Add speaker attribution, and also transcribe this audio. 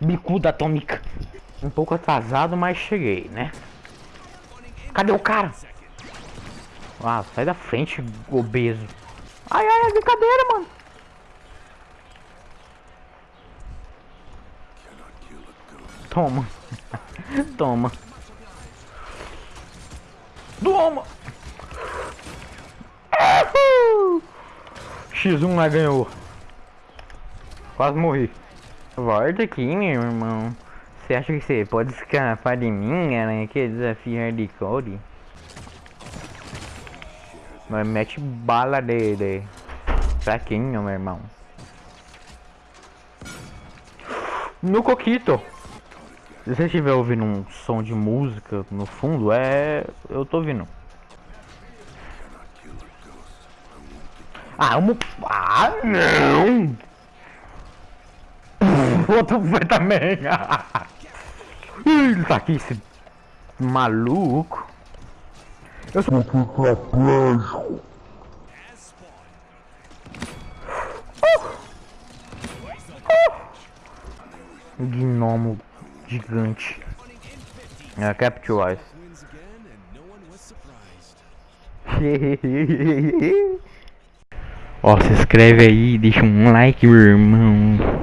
Speaker 1: Bicuda atômica. Um pouco atrasado, mas cheguei, né? Cadê o cara? Ah, sai da frente, obeso. Ai, ai, é brincadeira, mano. Toma. Toma. Toma. X1 lá ganhou. Quase morri. Volta aqui, meu irmão. Você acha que você pode escapar de mim, né? Que desafio hardcore. Mas mete bala de, de fraquinho, meu irmão. No coquito. Se você estiver ouvindo um som de música no fundo, é... Eu tô ouvindo. Ah, um... Ah, não! Outro foi também. Ele tá aqui, esse maluco. Eu sou um tetraplégico. Gnomo gigante. É, Capture Eyes. Ó, se inscreve aí, deixa um like, meu irmão.